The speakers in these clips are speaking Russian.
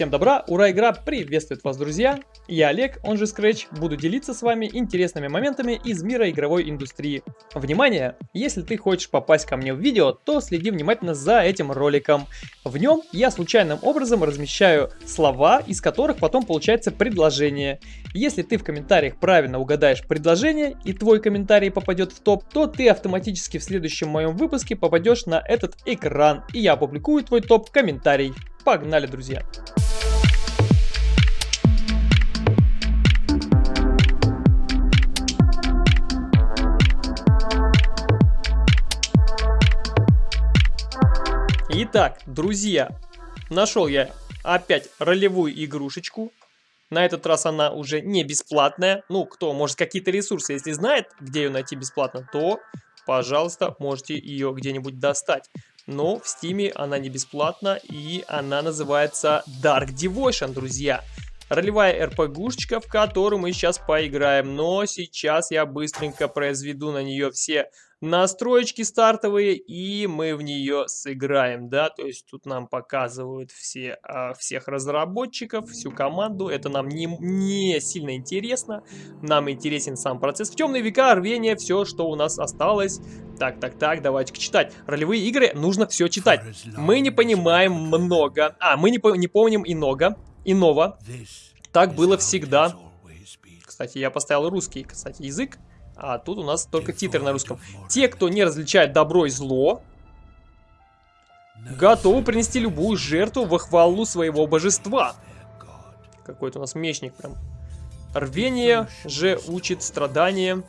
Всем добра, ура, игра приветствует вас, друзья! Я Олег, он же Scratch, буду делиться с вами интересными моментами из мира игровой индустрии. Внимание! Если ты хочешь попасть ко мне в видео, то следи внимательно за этим роликом. В нем я случайным образом размещаю слова, из которых потом получается предложение. Если ты в комментариях правильно угадаешь предложение и твой комментарий попадет в топ, то ты автоматически в следующем моем выпуске попадешь на этот экран, и я опубликую твой топ комментарий. Погнали, друзья! Итак, друзья, нашел я опять ролевую игрушечку. На этот раз она уже не бесплатная. Ну, кто, может, какие-то ресурсы, если знает, где ее найти бесплатно, то, пожалуйста, можете ее где-нибудь достать. Но в стиме она не бесплатна и она называется Dark Devotion, друзья. Ролевая РПГушечка, в которую мы сейчас поиграем. Но сейчас я быстренько произведу на нее все настроечки стартовые, и мы в нее сыграем, да, то есть тут нам показывают все, а, всех разработчиков, всю команду, это нам не, не сильно интересно, нам интересен сам процесс. В темные века, рвение, все, что у нас осталось. Так, так, так, давайте читать. Ролевые игры нужно все читать. Мы не понимаем много, а, мы не, не помним иного, иного. Так было всегда. Кстати, я поставил русский, кстати, язык. А тут у нас только титры на русском. Те, кто не различает добро и зло, готовы принести любую жертву во хвалу своего божества. Какой-то у нас мечник прям. Рвение же учит страдания.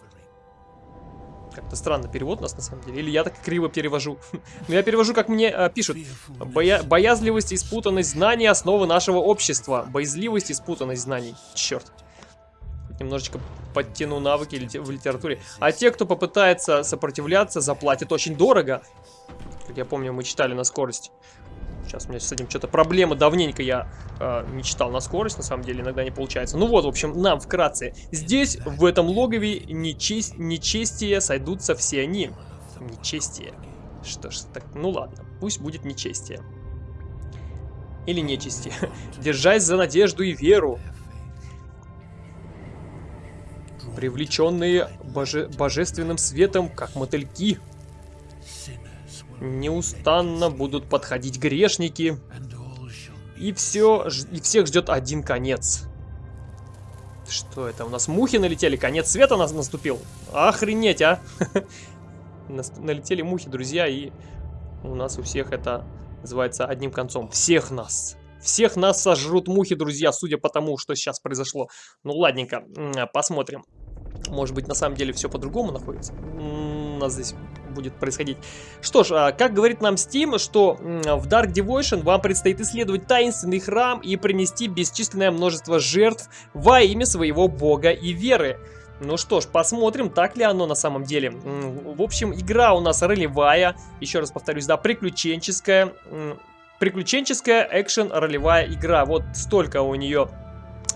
Как-то странно перевод у нас на самом деле. Или я так криво перевожу. Но я перевожу, как мне э, пишут. Боя боязливость и спутанность знаний основы нашего общества. Боязливость и спутанность знаний. Черт немножечко подтяну навыки в литературе. А те, кто попытается сопротивляться, заплатят очень дорого. Как я помню, мы читали на скорость. Сейчас у меня с этим что-то проблемы. Давненько я э, не читал на скорость, на самом деле, иногда не получается. Ну вот, в общем, нам вкратце. Здесь, в этом логове, нечесть, нечестие сойдутся все они. Нечестие. Что ж, так, ну ладно, пусть будет нечестие. Или нечестие. Держась за надежду и веру, привлеченные боже божественным светом, как мотыльки. Неустанно будут подходить грешники, и, все, и всех ждет один конец. Что это? У нас мухи налетели, конец света нас наступил. Охренеть, а! Налетели мухи, друзья, и у нас у всех это называется одним концом. Всех нас. Всех нас сожрут мухи, друзья, судя по тому, что сейчас произошло. Ну, ладненько, посмотрим. Может быть, на самом деле все по-другому находится. У нас здесь будет происходить. Что ж, а, как говорит нам Steam, что в Dark Devotion вам предстоит исследовать таинственный храм и принести бесчисленное множество жертв во имя своего бога и веры. Ну что ж, посмотрим, так ли оно на самом деле. В общем, игра у нас ролевая, еще раз повторюсь, да, приключенческая. Приключенческая экшен-ролевая игра. Вот столько у нее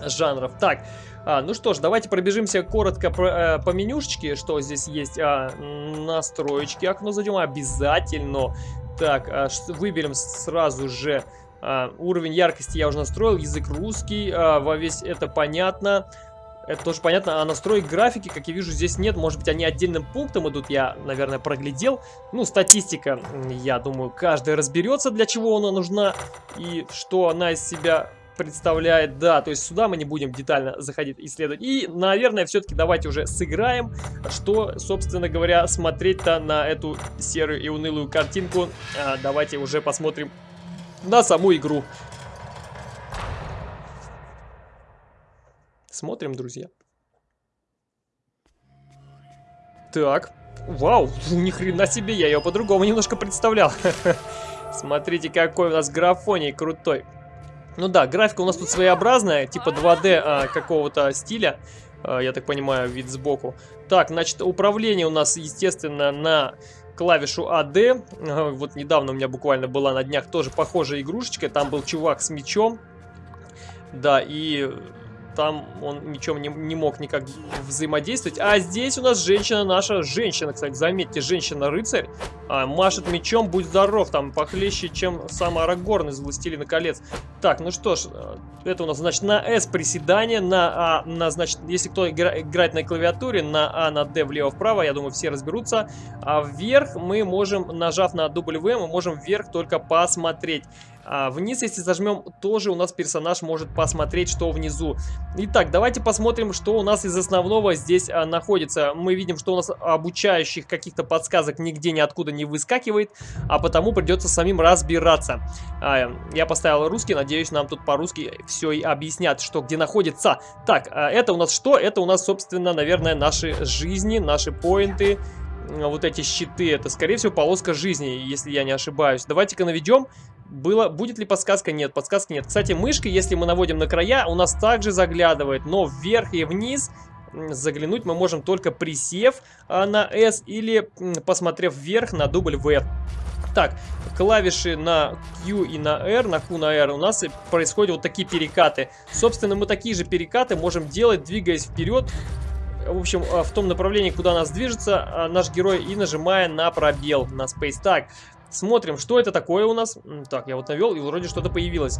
жанров. Так, а, ну что ж, давайте пробежимся коротко по, э, по менюшечке, что здесь есть. А, настроечки, окно зайдем обязательно. Так, а, выберем сразу же а, уровень яркости я уже настроил, язык русский, а, во весь это понятно. Это тоже понятно, а настроек графики, как я вижу, здесь нет. Может быть, они отдельным пунктом идут, я, наверное, проглядел. Ну, статистика, я думаю, каждый разберется, для чего она нужна и что она из себя представляет, да, то есть сюда мы не будем детально заходить исследовать. И, наверное, все-таки давайте уже сыграем, что, собственно говоря, смотреть-то на эту серую и унылую картинку. А, давайте уже посмотрим на саму игру. Смотрим, друзья. Так, вау, ни хрена себе, я ее по-другому немножко представлял. Смотрите, какой у нас графоний крутой. Ну да, графика у нас тут своеобразная, типа 2D а, какого-то стиля. А, я так понимаю, вид сбоку. Так, значит, управление у нас, естественно, на клавишу AD. А, вот недавно у меня буквально была на днях тоже похожая игрушечка. Там был чувак с мечом. Да, и там он ничем не, не мог никак взаимодействовать. А здесь у нас женщина наша, женщина, кстати, заметьте, женщина-рыцарь, а, машет мечом, будь здоров, там похлеще, чем сам Арагорн из Властелина колец. Так, ну что ж, э, это у нас, значит, на S приседание, на А, на, значит, если кто игра, играет на клавиатуре, на А, на D влево-вправо, я думаю, все разберутся. А вверх мы можем, нажав на W, мы можем вверх только посмотреть. А вниз, если зажмем, тоже у нас персонаж может посмотреть, что внизу. Итак, давайте посмотрим, что у нас из основного здесь а, находится. Мы видим, что у нас обучающих каких-то подсказок нигде ниоткуда не выскакивает, а потому придется самим разбираться. А, я поставил русский, надеюсь, нам тут по-русски все и объяснят, что где находится. Так, а, это у нас что? Это у нас, собственно, наверное, наши жизни, наши поинты вот эти щиты, это, скорее всего, полоска жизни, если я не ошибаюсь. Давайте-ка наведем было, будет ли подсказка? Нет, подсказки нет. Кстати, мышкой, если мы наводим на края, у нас также заглядывает, но вверх и вниз заглянуть мы можем только присев а, на S или посмотрев вверх на дубль V. Так, клавиши на Q и на R, на Q, на R у нас происходят вот такие перекаты. Собственно, мы такие же перекаты можем делать, двигаясь вперед, в общем, а, в том направлении, куда нас движется а, наш герой, и нажимая на пробел, на Space. Так, Смотрим, что это такое у нас. Так, я вот навел, и вроде что-то появилось.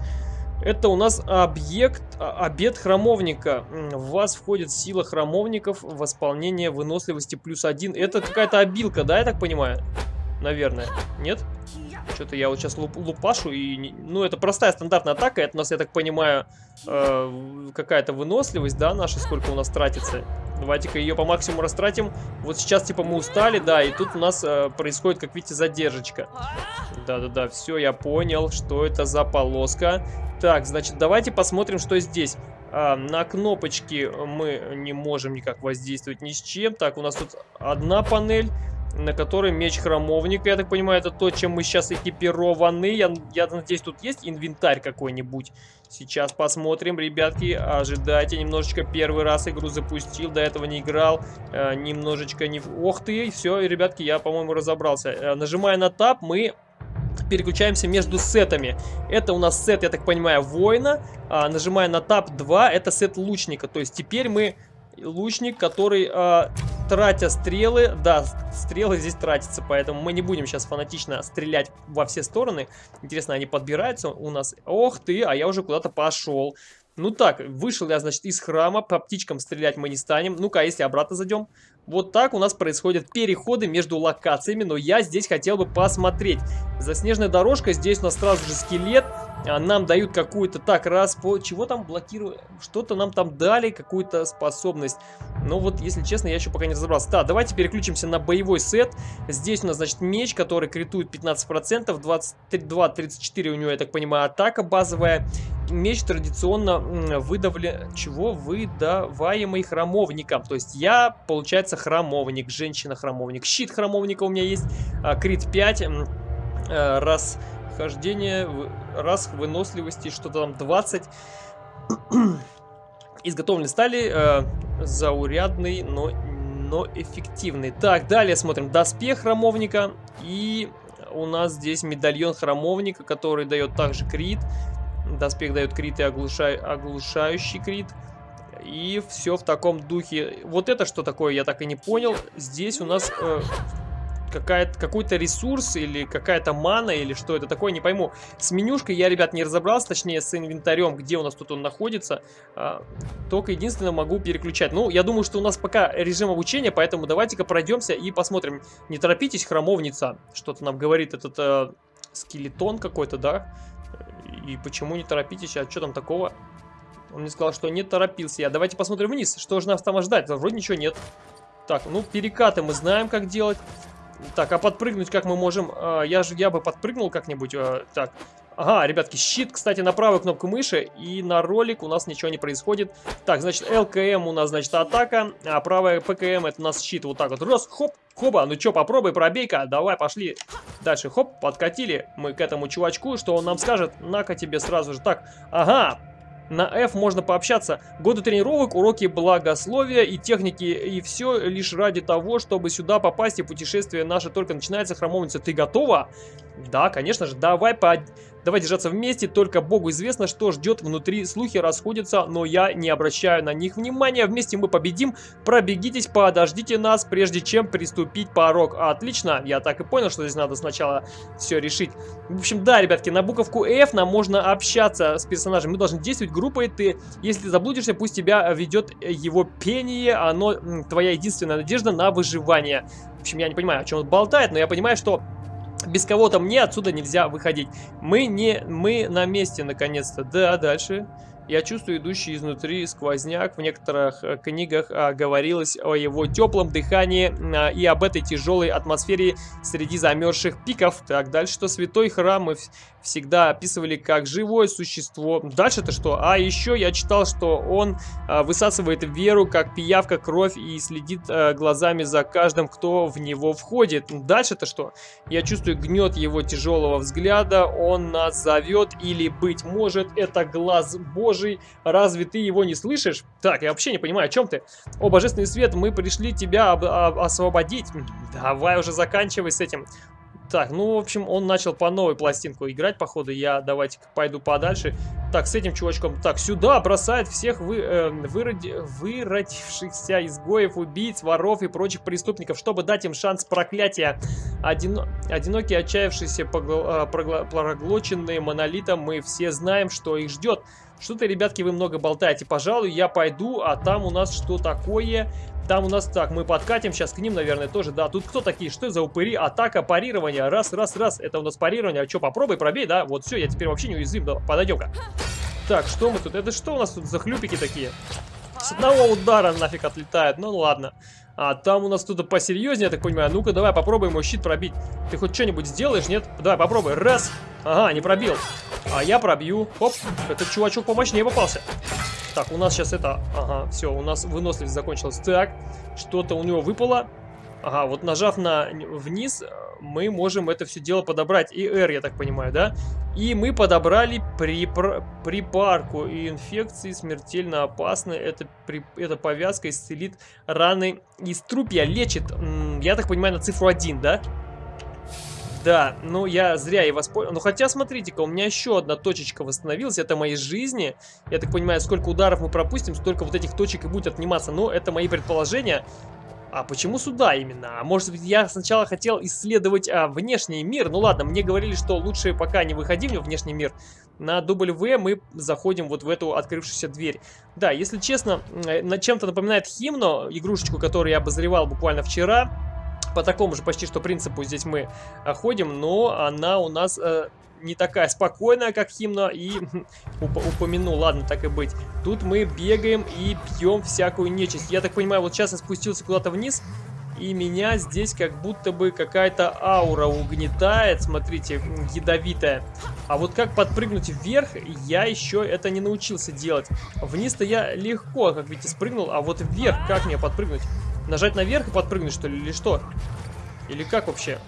Это у нас объект, а, обед храмовника. В вас входит сила храмовников, восполнение выносливости плюс один. Это какая-то обилка, да, я так понимаю? Наверное. Нет? Что-то я вот сейчас луп, лупашу и... Ну, это простая стандартная атака. Это у нас, я так понимаю, э, какая-то выносливость, да, наша, сколько у нас тратится. Давайте-ка ее по максимуму растратим. Вот сейчас, типа, мы устали, да, и тут у нас э, происходит, как видите, задержечка. Да-да-да, все, я понял, что это за полоска. Так, значит, давайте посмотрим, что здесь. А, на кнопочки мы не можем никак воздействовать ни с чем. Так, у нас тут одна панель на которой меч храмовника. Я так понимаю, это то, чем мы сейчас экипированы. Я, я надеюсь, тут есть инвентарь какой-нибудь. Сейчас посмотрим, ребятки. Ожидайте, немножечко первый раз игру запустил, до этого не играл. Э, немножечко не... Ох ты, все, ребятки, я, по-моему, разобрался. Э, нажимая на тап, мы переключаемся между сетами. Это у нас сет, я так понимаю, воина. А, нажимая на тап 2, это сет лучника. То есть теперь мы лучник, который, э, тратя стрелы, да, стрелы здесь тратятся, поэтому мы не будем сейчас фанатично стрелять во все стороны. Интересно, они подбираются у нас? Ох ты, а я уже куда-то пошел. Ну так, вышел я, значит, из храма, по птичкам стрелять мы не станем. Ну-ка, если обратно зайдем? Вот так у нас происходят переходы между локациями, но я здесь хотел бы посмотреть. Заснеженная дорожка, здесь у нас сразу же скелет, нам дают какую-то... Так, раз по... Чего там блокируют? Что-то нам там дали, какую-то способность. Но вот, если честно, я еще пока не разобрался. Да, давайте переключимся на боевой сет. Здесь у нас, значит, меч, который критует 15%, 22-34 у него, я так понимаю, атака базовая. Меч традиционно выдавлен... Чего? Выдаваемый храмовником. То есть я, получается, храмовник, женщина-храмовник. Щит храмовника у меня есть, а, крит 5, э, раз Хождение, раз выносливости, что-то там 20. Изготовленный стали, э, заурядный, но, но эффективный. Так, далее смотрим. Доспех храмовника. И у нас здесь медальон храмовника, который дает также крит. Доспех дает крит и оглушай, оглушающий крит. И все в таком духе. Вот это что такое, я так и не понял. Здесь у нас э, какой-то ресурс или какая-то мана или что это такое, не пойму. С менюшкой я, ребят, не разобрался, точнее с инвентарем, где у нас тут он находится. А, только единственное могу переключать. Ну, я думаю, что у нас пока режим обучения, поэтому давайте-ка пройдемся и посмотрим. Не торопитесь, храмовница, что-то нам говорит этот э, скелетон какой-то, да? И почему не торопитесь, а что там такого? Он мне сказал, что не торопился я. Давайте посмотрим вниз, что же нас там ожидать. Вроде ничего нет. Так, ну перекаты мы знаем, как делать. Так, а подпрыгнуть как мы можем? А, я же я бы подпрыгнул как-нибудь. А, так. Ага, ребятки, щит, кстати, на правую кнопку мыши, и на ролик у нас ничего не происходит. Так, значит, ЛКМ у нас, значит, атака, а правая ПКМ это у нас щит вот так вот. Раз, хоп, хоба, ну чё, попробуй, пробей-ка, давай, пошли. Дальше, хоп, подкатили мы к этому чувачку, что он нам скажет, на-ка тебе сразу же. Так, ага, на F можно пообщаться. Годы тренировок, уроки благословия и техники. И все лишь ради того, чтобы сюда попасть. И путешествие наше только начинается. Храмовница, ты готова? Да, конечно же, давай по... Давай держаться вместе, только Богу известно, что ждет внутри. Слухи расходятся, но я не обращаю на них внимания. Вместе мы победим. Пробегитесь, подождите нас, прежде чем приступить порог. Отлично, я так и понял, что здесь надо сначала все решить. В общем, да, ребятки, на буковку F нам можно общаться с персонажем. Мы должны действовать группой. Ты, если заблудишься, пусть тебя ведет его пение. Оно твоя единственная надежда на выживание. В общем, я не понимаю, о чем он болтает, но я понимаю, что без кого-то мне отсюда нельзя выходить. Мы не... Мы на месте, наконец-то. Да, дальше. Я чувствую идущий изнутри сквозняк. В некоторых э, книгах а, говорилось о его теплом дыхании а, и об этой тяжелой атмосфере среди замерзших пиков. Так, дальше что? Святой храм всегда описывали как живое существо. Дальше-то что? А еще я читал, что он а, высасывает веру, как пиявка кровь и следит а, глазами за каждым, кто в него входит. Дальше-то что? Я чувствую гнет его тяжелого взгляда. Он нас зовет или, быть может, это глаз Божий разве ты его не слышишь? Так, я вообще не понимаю, о чем ты? О, Божественный Свет, мы пришли тебя об об освободить. Давай уже заканчивай с этим. Так, ну, в общем, он начал по новой пластинку играть, походу. Я давайте пойду подальше. Так, с этим чувачком. Так, сюда бросает всех вы, э, выроди, выродившихся изгоев, убийц, воров и прочих преступников, чтобы дать им шанс проклятия. Одино, одинокие, отчаявшиеся, погл, э, проглоченные монолитом, мы все знаем, что их ждет. Что-то, ребятки, вы много болтаете. Пожалуй, я пойду, а там у нас что такое? Там у нас так, мы подкатим сейчас к ним, наверное, тоже. Да, тут кто такие? Что за упыри? Атака, парирование. Раз, раз, раз. Это у нас парирование. А что, попробуй, пробей, да? Вот все, я теперь вообще не уязвим. Да, подойдем-ка. Так, что мы тут? Это что у нас тут за хлюпики такие? С одного удара нафиг отлетает. Ну ладно. А там у нас тут посерьезнее, я так понимаю. Ну-ка, давай попробуем его щит пробить. Ты хоть что-нибудь сделаешь, нет? Давай, попробуй. Раз. Ага, не пробил. А я пробью. Оп, этот чувачок помощнее попался. Так, у нас сейчас это... Ага, все, у нас выносливость закончилась. Так, что-то у него выпало. Ага, вот нажав на вниз, мы можем это все дело подобрать. И R, я так понимаю, да? И мы подобрали припар... припарку. И инфекции смертельно опасны. Это, при... эта повязка исцелит раны из трупья. Лечит, я так понимаю, на цифру 1, да? Да, ну я зря и воспользовался. Ну хотя, смотрите-ка, у меня еще одна точечка восстановилась. Это моей жизни. Я так понимаю, сколько ударов мы пропустим, столько вот этих точек и будет отниматься. Но это мои предположения. А почему сюда именно? А может быть я сначала хотел исследовать а, внешний мир? Ну ладно, мне говорили, что лучше пока не выходим в внешний мир. На W мы заходим вот в эту открывшуюся дверь. Да, если честно, на чем-то напоминает Химно, игрушечку, которую я обозревал буквально вчера. По такому же почти что принципу здесь мы а, ходим, но она у нас... Э, не такая спокойная, как Химна, и уп упомяну, ладно, так и быть. Тут мы бегаем и бьем всякую нечисть. Я так понимаю, вот сейчас я спустился куда-то вниз, и меня здесь как будто бы какая-то аура угнетает, смотрите, ядовитая. А вот как подпрыгнуть вверх, я еще это не научился делать. Вниз-то я легко, как видите, спрыгнул, а вот вверх как мне подпрыгнуть? Нажать наверх и подпрыгнуть, что ли, или что? Или как вообще?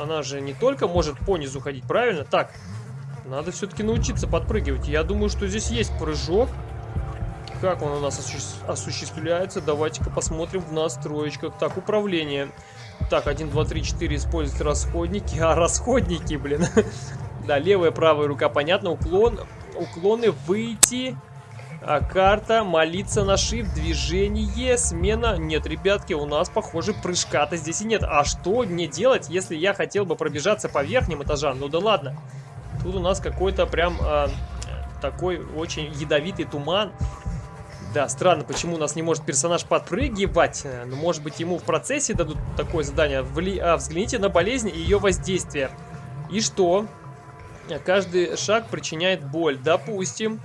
Она же не только может по низу ходить, правильно? Так, надо все-таки научиться подпрыгивать. Я думаю, что здесь есть прыжок. Как он у нас осуществляется? Давайте-ка посмотрим в настроечках. Так, управление. Так, 1, 2, 3, 4 использовать расходники. А, расходники, блин. Да, левая, правая рука, понятно. Уклон, уклоны, выйти. А, карта, молиться на shift, движение, смена. Нет, ребятки, у нас, похоже, прыжка-то здесь и нет. А что мне делать, если я хотел бы пробежаться по верхним этажам? Ну да ладно. Тут у нас какой-то прям э, такой очень ядовитый туман. Да, странно, почему у нас не может персонаж подпрыгивать. Ну, может быть, ему в процессе дадут такое задание. Вли... А, взгляните на болезнь и ее воздействие. И что? Каждый шаг причиняет боль. Допустим.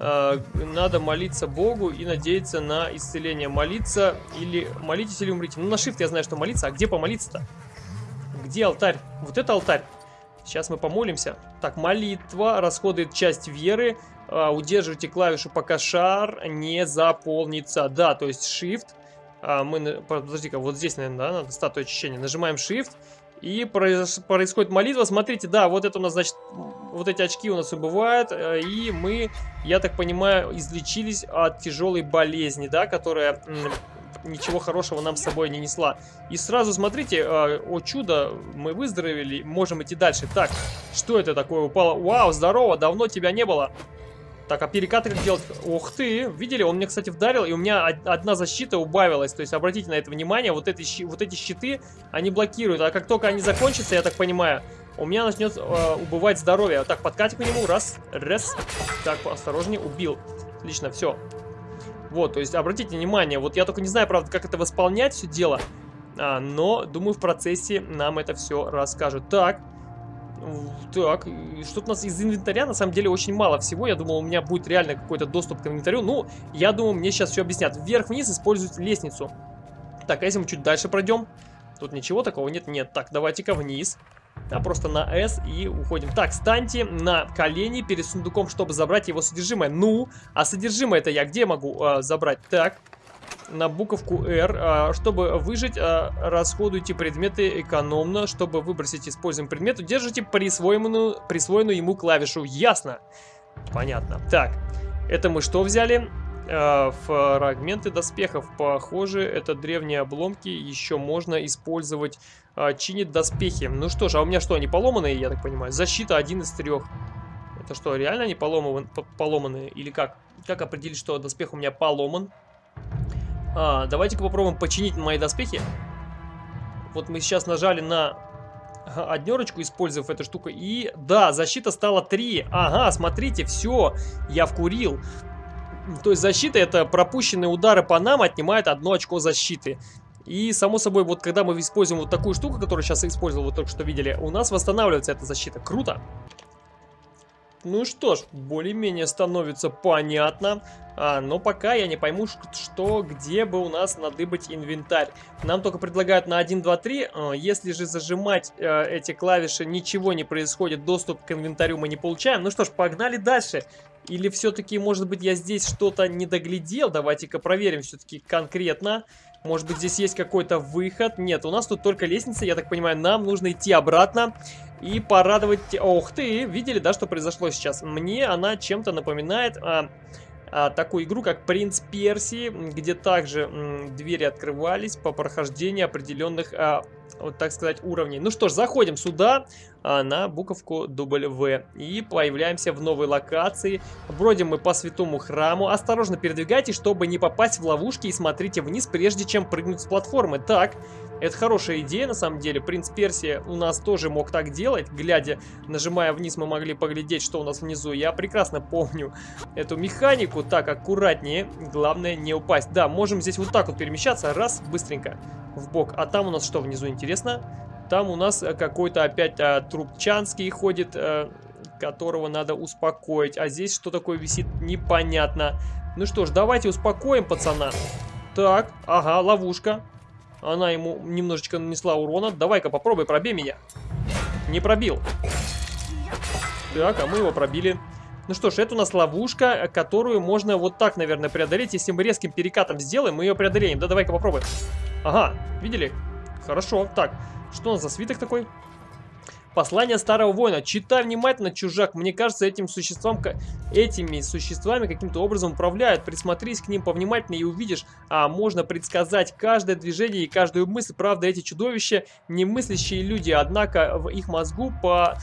Э, надо молиться Богу и надеяться на исцеление. Молиться или... Молитесь или умрите. Ну, на shift я знаю, что молиться. А где помолиться-то? Где алтарь? Вот это алтарь. Сейчас мы помолимся. Так, молитва расходует часть веры. Uh, удерживайте клавишу, пока шар не заполнится. Да, то есть Shift. Uh, мы, подожди-ка, вот здесь, наверное, да, надо статую очищения. Нажимаем Shift. И происходит молитва. Смотрите, да, вот это у нас, значит, вот эти очки у нас убывают. Э, и мы, я так понимаю, излечились от тяжелой болезни, да, которая ничего хорошего нам с собой не несла. И сразу смотрите, э, о чудо, мы выздоровели, можем идти дальше. Так, что это такое упало? Вау, здорово, давно тебя не было. Так, а перекаты как делать? Ух ты, видели? Он мне, кстати, вдарил, и у меня одна защита убавилась. То есть, обратите на это внимание, вот эти, вот эти щиты, они блокируют. А как только они закончатся, я так понимаю, у меня начнет э, убывать здоровье. Так, подкатик к нему, раз, раз. Так, осторожнее, убил. Отлично, все. Вот, то есть, обратите внимание, вот я только не знаю, правда, как это восполнять все дело. А, но, думаю, в процессе нам это все расскажут. Так, так, что-то у нас из инвентаря на самом деле очень мало всего. Я думал, у меня будет реально какой-то доступ к инвентарю. Ну, я думаю, мне сейчас все объяснят. Вверх-вниз используют лестницу. Так, а если мы чуть дальше пройдем? Тут ничего такого нет? Нет. Так, давайте-ка вниз. А просто на S и уходим. Так, станьте на колени перед сундуком, чтобы забрать его содержимое. Ну, а содержимое это я где могу э, забрать? Так, на буковку R. А, чтобы выжить, а, расходуйте предметы экономно. Чтобы выбросить используемый предмет, удержите присвоенную, присвоенную ему клавишу. Ясно? Понятно. Так, это мы что взяли? А, фрагменты доспехов. Похоже, это древние обломки. Еще можно использовать. Чинит доспехи. Ну что ж, а у меня что, они поломанные, я так понимаю? Защита один из трех. Это что, реально они поломанные? Или как? Как определить, что доспех у меня поломан? А, давайте-ка попробуем починить мои доспехи. Вот мы сейчас нажали на однерочку, использовав эту штуку. И да, защита стала 3. Ага, смотрите, все, я вкурил. То есть защита это пропущенные удары по нам отнимает одно очко защиты. И, само собой, вот когда мы используем вот такую штуку, которую сейчас использовал, вы только что видели, у нас восстанавливается эта защита. Круто! Ну что ж, более-менее становится понятно. А, но пока я не пойму, что, где бы у нас надыбать инвентарь. Нам только предлагают на 1, 2, 3. Если же зажимать э, эти клавиши, ничего не происходит, доступ к инвентарю мы не получаем. Ну что ж, погнали дальше. Или все-таки, может быть, я здесь что-то не доглядел? Давайте-ка проверим все-таки конкретно. Может быть, здесь есть какой-то выход? Нет, у нас тут только лестница, я так понимаю, нам нужно идти обратно и порадовать... Ох ты, видели, да, что произошло сейчас? Мне она чем-то напоминает... А, а, такую игру, как Принц Персии, где также м, двери открывались по прохождению определенных, а, вот так сказать, уровней. Ну что ж, заходим сюда на буковку W и появляемся в новой локации. Бродим мы по святому храму. Осторожно передвигайтесь, чтобы не попасть в ловушки и смотрите вниз, прежде чем прыгнуть с платформы. Так, это хорошая идея, на самом деле. Принц Персия у нас тоже мог так делать. Глядя, нажимая вниз, мы могли поглядеть, что у нас внизу. Я прекрасно помню эту механику. Так, аккуратнее. Главное, не упасть. Да, можем здесь вот так вот перемещаться. Раз, быстренько в бок. А там у нас что внизу, интересно? Там у нас какой-то опять а, трубчанский ходит, а, которого надо успокоить. А здесь что такое висит, непонятно. Ну что ж, давайте успокоим пацана. Так, ага, ловушка. Она ему немножечко нанесла урона. Давай-ка попробуй, пробей меня. Не пробил. Так, а мы его пробили. Ну что ж, это у нас ловушка, которую можно вот так, наверное, преодолеть. Если мы резким перекатом сделаем, мы ее преодолеем. Да, давай-ка попробуем. Ага, видели? Хорошо. Так, что у нас за свиток такой? Послание старого воина. Читай внимательно, чужак. Мне кажется, этим существам, этими существами каким-то образом управляют. Присмотрись к ним повнимательнее и увидишь, а можно предсказать каждое движение и каждую мысль. Правда, эти чудовища не мыслящие люди, однако в их мозгу по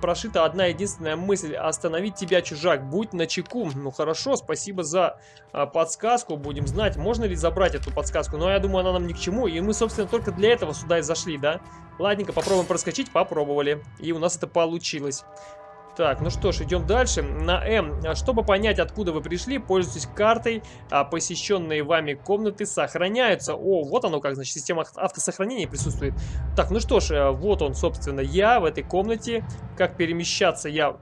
прошита одна единственная мысль. Остановить тебя, чужак. Будь начеку. Ну хорошо, спасибо за а, подсказку. Будем знать, можно ли забрать эту подсказку. Но я думаю, она нам ни к чему. И мы, собственно, только для этого сюда и зашли, да? Ладненько, попробуем проскочить. Попробовали. И у нас это получилось. Так, ну что ж, идем дальше. На М. Чтобы понять, откуда вы пришли, пользуйтесь картой. А посещенные вами комнаты сохраняются. О, вот оно как, значит, система автосохранения присутствует. Так, ну что ж, э, вот он, собственно, я в этой комнате. Как перемещаться я...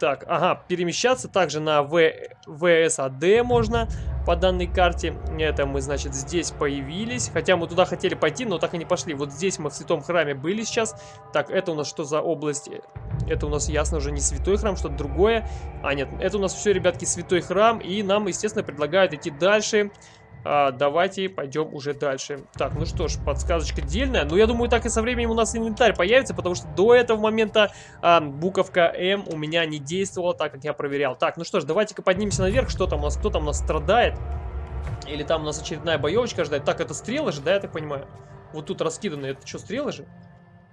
Так, ага, перемещаться также на в... ВСАД можно по данной карте. Это мы, значит, здесь появились. Хотя мы туда хотели пойти, но так и не пошли. Вот здесь мы в святом храме были сейчас. Так, это у нас что за область? Это у нас, ясно, уже не святой храм, что-то другое. А, нет, это у нас все, ребятки, святой храм. И нам, естественно, предлагают идти дальше. А, давайте пойдем уже дальше. Так, ну что ж, подсказочка дельная. Ну, я думаю, так и со временем у нас инвентарь появится, потому что до этого момента а, буковка М у меня не действовала, так как я проверял. Так, ну что ж, давайте-ка поднимемся наверх. Что там у нас? Кто там у нас страдает? Или там у нас очередная боевочка ждать. Так, это стрелы же, да, я так понимаю? Вот тут раскиданы. Это что, стрелы же?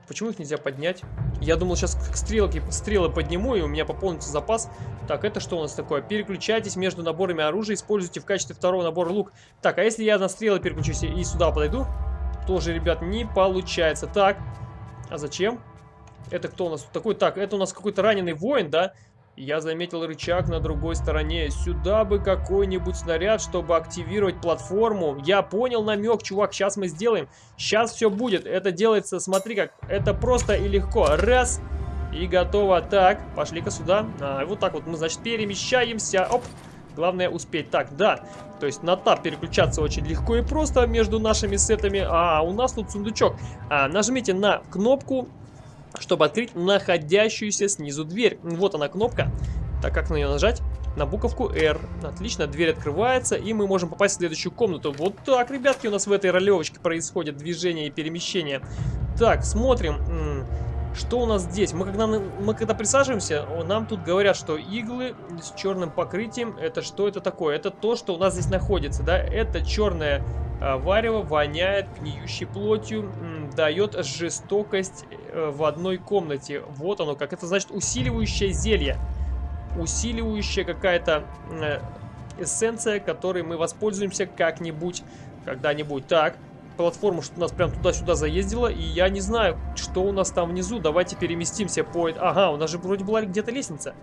Почему их нельзя поднять? Я думал, сейчас как стрелки, стрелы подниму, и у меня пополнится запас. Так, это что у нас такое? Переключайтесь между наборами оружия, используйте в качестве второго набора лук. Так, а если я на стрелы переключусь и сюда подойду? Тоже, ребят, не получается. Так, а зачем? Это кто у нас такой? Так, это у нас какой-то раненый воин, да? Я заметил рычаг на другой стороне. Сюда бы какой-нибудь снаряд, чтобы активировать платформу. Я понял намек, чувак, сейчас мы сделаем. Сейчас все будет. Это делается, смотри как, это просто и легко. Раз, и готово. Так, пошли-ка сюда. А, вот так вот мы, значит, перемещаемся. Оп. Главное успеть. Так, да. То есть на тап переключаться очень легко и просто между нашими сетами. А, у нас тут сундучок. А, нажмите на кнопку чтобы открыть находящуюся снизу дверь. Вот она кнопка. Так, как на нее нажать? На буковку R. Отлично, дверь открывается, и мы можем попасть в следующую комнату. Вот так, ребятки, у нас в этой ролевочке происходит движение и перемещение. Так, смотрим. Что у нас здесь? Мы когда, мы когда присаживаемся, нам тут говорят, что иглы с черным покрытием, это что это такое? Это то, что у нас здесь находится, да? Это черное а, варево воняет гниющей плотью, дает жестокость э, в одной комнате. Вот оно, как это значит усиливающее зелье. Усиливающая какая-то э, эссенция, которой мы воспользуемся как-нибудь, когда-нибудь. Так, платформа что нас прям туда-сюда заездила, и я не знаю, что у нас там внизу. Давайте переместимся по... Ага, у нас же вроде была где-то лестница.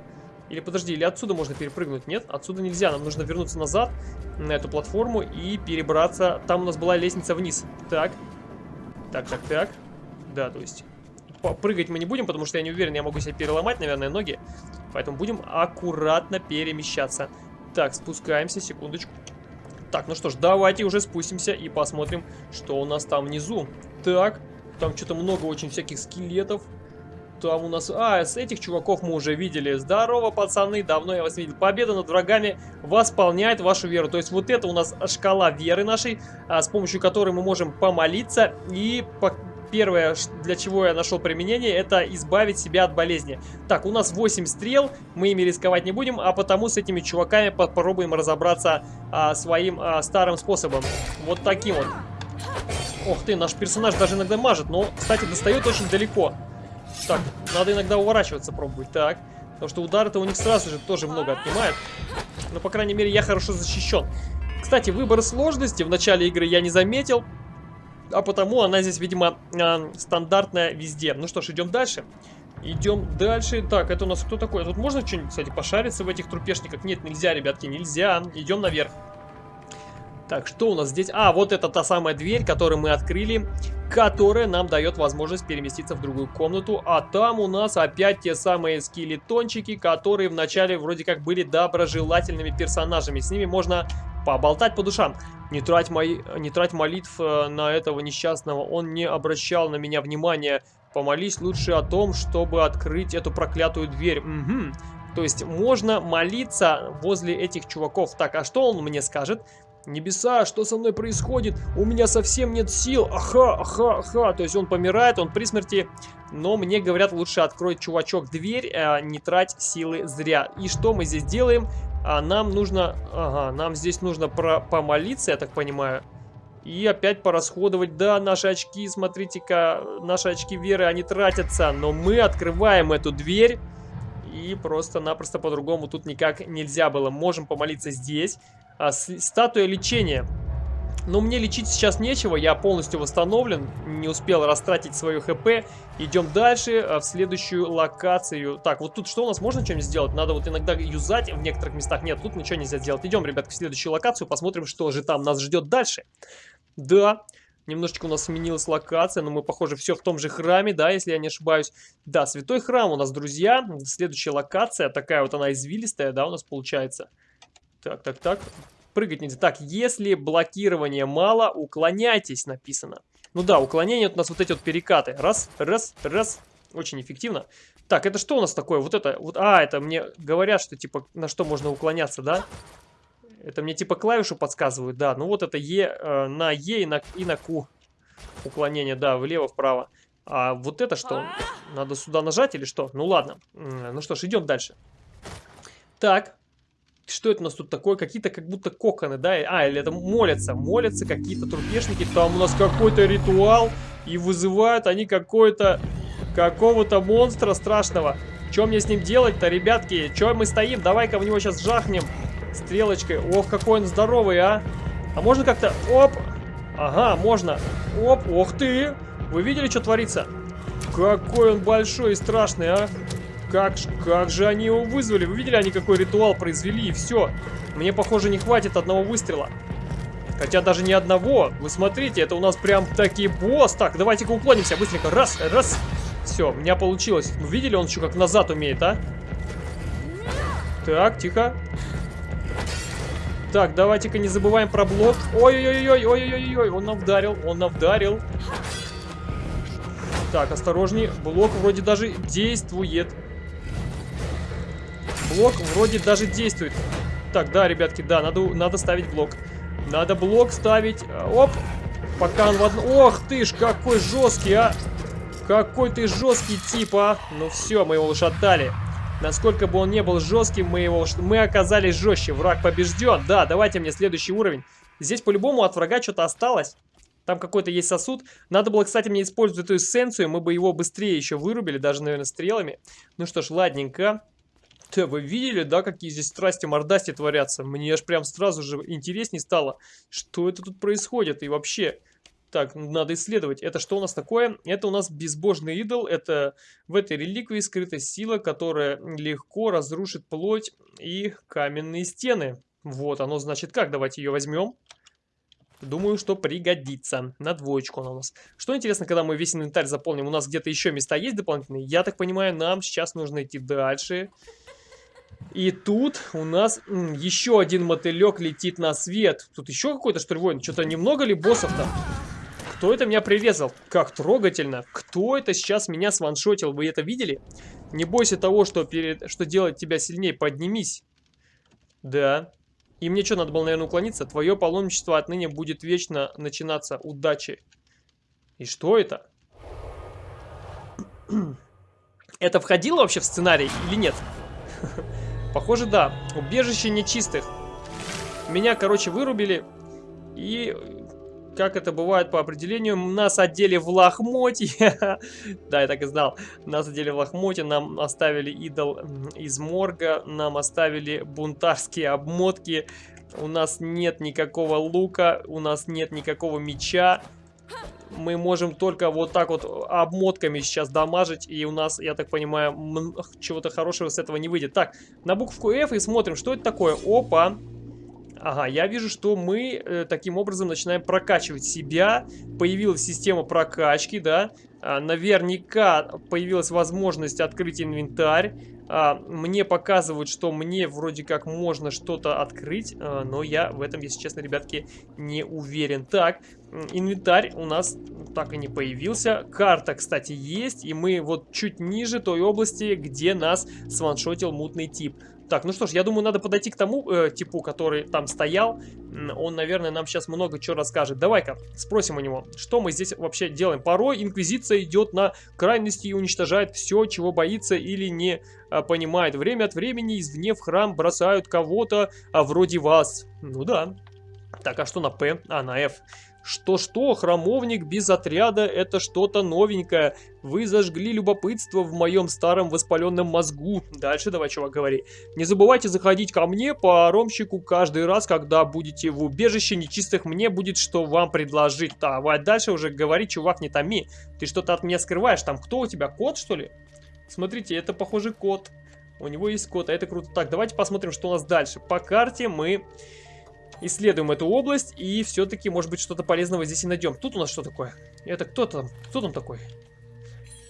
Или подожди, или отсюда можно перепрыгнуть? Нет, отсюда нельзя. Нам нужно вернуться назад на эту платформу и перебраться. Там у нас была лестница вниз. Так. Так, так, так. Да, то есть... Прыгать мы не будем, потому что я не уверен, я могу себе переломать, наверное, ноги. Поэтому будем аккуратно перемещаться. Так, спускаемся, секундочку. Так, ну что ж, давайте уже спустимся и посмотрим, что у нас там внизу. Так, там что-то много очень всяких скелетов там у нас... А, с этих чуваков мы уже видели. Здорово, пацаны, давно я вас видел. Победа над врагами восполняет вашу веру. То есть вот это у нас шкала веры нашей, а, с помощью которой мы можем помолиться. И. первое, для чего я нашел применение, это избавить себя от болезни. Так, у нас 8 стрел, мы ими рисковать не будем, а потому с этими чуваками попробуем разобраться а, своим а, старым способом. Вот таким вот. Ох ты, наш персонаж даже иногда мажет, но, кстати, достает очень далеко. Так, надо иногда уворачиваться пробовать. Так, потому что удары-то у них сразу же тоже много отнимает. Но, по крайней мере, я хорошо защищен. Кстати, выбор сложности в начале игры я не заметил. А потому она здесь, видимо, э, стандартная везде. Ну что ж, идем дальше. Идем дальше. Так, это у нас кто такой? Тут можно что-нибудь, кстати, пошариться в этих трупешниках? Нет, нельзя, ребятки, нельзя. Идем наверх. Так, что у нас здесь? А, вот это та самая дверь, которую мы открыли, которая нам дает возможность переместиться в другую комнату. А там у нас опять те самые скелетончики, которые вначале вроде как были доброжелательными персонажами. С ними можно поболтать по душам. Не трать, мои, не трать молитв э, на этого несчастного, он не обращал на меня внимания. Помолись лучше о том, чтобы открыть эту проклятую дверь. Угу. То есть можно молиться возле этих чуваков. Так, а что он мне скажет? Небеса, что со мной происходит? У меня совсем нет сил. Аха, аха, аха. То есть он помирает, он при смерти. Но мне говорят, лучше открой, чувачок, дверь, а не трать силы зря. И что мы здесь делаем? А нам нужно... Ага, нам здесь нужно про помолиться, я так понимаю. И опять порасходовать. Да, наши очки, смотрите-ка, наши очки веры, они тратятся. Но мы открываем эту дверь. И просто-напросто по-другому тут никак нельзя было. Можем помолиться здесь. А, статуя лечения. Но мне лечить сейчас нечего, я полностью восстановлен, не успел растратить свое хп. Идем дальше, а, в следующую локацию. Так, вот тут что у нас, можно что-нибудь сделать? Надо вот иногда юзать, в некоторых местах нет, тут ничего нельзя сделать. Идем, ребят, в следующую локацию, посмотрим, что же там нас ждет дальше. Да, немножечко у нас сменилась локация, но мы, похоже, все в том же храме, да, если я не ошибаюсь. Да, святой храм у нас, друзья, следующая локация, такая вот она извилистая, да, у нас получается. Так, так, так. Прыгать нельзя. Так, если блокирования мало, уклоняйтесь, написано. Ну да, уклонение у нас вот эти вот перекаты. Раз, раз, раз. Очень эффективно. Так, это что у нас такое? Вот это, вот, а, это мне говорят, что типа на что можно уклоняться, да? Это мне типа клавишу подсказывают, да. Ну вот это Е, э, на Е и на, и на Q. Уклонение, да, влево-вправо. А вот это что? Надо сюда нажать или что? Ну ладно. Ну что ж, идем дальше. Так, Что это у нас тут такое? Какие-то как будто коконы, да? А, или это молятся. Молятся какие-то трупешники. Там у нас какой-то ритуал. И вызывают они какой-то... Какого-то монстра страшного. Что мне с ним делать-то, ребятки? Че мы стоим? Давай-ка в него сейчас жахнем. Стрелочкой. Ох, какой он здоровый, а. А можно как-то... Оп! Ага, можно. Оп, ох ты! Вы видели, что творится? Какой он большой и страшный, а? Как, как же они его вызвали? Вы видели, они какой ритуал произвели, и все. Мне, похоже, не хватит одного выстрела. Хотя даже не одного. Вы смотрите, это у нас прям таки босс. Так, давайте-ка уклонимся быстренько. Раз, раз. Все, у меня получилось. Вы видели, он еще как назад умеет, а? Так, тихо. Так, давайте-ка не забываем про блок. Ой-ой-ой, ой-ой-ой, он нам вдарил, он нам вдарил. Так, осторожней. Блок вроде даже действует. Блок вроде даже действует. Так, да, ребятки, да, надо, надо ставить блок. Надо блок ставить. Оп. Пока он в одну... Ох ты ж, какой жесткий, а. Какой ты жесткий тип, а. Ну все, мы его уж отдали. Насколько бы он не был жестким, мы его мы оказались жестче. Враг побежден. Да, давайте мне следующий уровень. Здесь по-любому от врага что-то осталось. Там какой-то есть сосуд. Надо было, кстати, мне использовать эту эссенцию. Мы бы его быстрее еще вырубили, даже, наверное, стрелами. Ну что ж, ладненько. Да, вы видели, да, какие здесь страсти мордасти творятся? Мне аж прям сразу же интереснее стало, что это тут происходит и вообще... Так, надо исследовать. Это что у нас такое? Это у нас безбожный идол. Это в этой реликвии скрыта сила, которая легко разрушит плоть и каменные стены. Вот оно значит как. Давайте ее возьмем. Думаю, что пригодится. На двоечку она у нас. Что интересно, когда мы весь инвентарь заполним, у нас где-то еще места есть дополнительные? Я так понимаю, нам сейчас нужно идти дальше. И тут у нас еще один мотылек летит на свет. Тут еще какой-то, что ли, воин? Что-то немного ли боссов-то? Кто это меня прирезал? Как трогательно. Кто это сейчас меня сваншотил? Вы это видели? Не бойся того, что, перед... что делать тебя сильнее. Поднимись. Да. И мне что, надо было, наверное, уклониться? Твое паломничество отныне будет вечно начинаться. Удачи. И что это? Это входило вообще в сценарий или нет? Похоже, да. Убежище нечистых. Меня, короче, вырубили. И как это бывает по определению, нас одели в лохмотье. да, я так и знал. Нас одели в лохмотье, нам оставили идол из морга, нам оставили бунтарские обмотки. У нас нет никакого лука, у нас нет никакого меча. Мы можем только вот так вот обмотками сейчас дамажить, и у нас, я так понимаю, чего-то хорошего с этого не выйдет. Так, на букву F и смотрим, что это такое. Опа! Ага, я вижу, что мы э, таким образом начинаем прокачивать себя. Появилась система прокачки, да. А, наверняка появилась возможность открыть инвентарь. А, мне показывают, что мне вроде как можно что-то открыть, а, но я в этом, если честно, ребятки, не уверен. Так, инвентарь у нас так и не появился. Карта, кстати, есть, и мы вот чуть ниже той области, где нас сваншотил мутный тип. Так, ну что ж, я думаю, надо подойти к тому э, типу, который там стоял. Он, наверное, нам сейчас много чего расскажет. Давай-ка спросим у него, что мы здесь вообще делаем. Порой Инквизиция идет на крайности и уничтожает все, чего боится или не а, понимает. Время от времени извне в храм бросают кого-то, а вроде вас. Ну да. Так, а что на П? А, на F. Что-что, храмовник без отряда — это что-то новенькое. Вы зажгли любопытство в моем старом воспаленном мозгу. Дальше давай, чувак, говори. Не забывайте заходить ко мне по ромщику каждый раз, когда будете в убежище нечистых. Мне будет что вам предложить. Давай дальше уже говори, чувак, не томи. Ты что-то от меня скрываешь. Там кто у тебя, кот, что ли? Смотрите, это, похоже, кот. У него есть кот, а это круто. Так, давайте посмотрим, что у нас дальше. По карте мы исследуем эту область и все-таки, может быть, что-то полезного здесь и найдем. Тут у нас что такое? Это кто там? Кто там такой?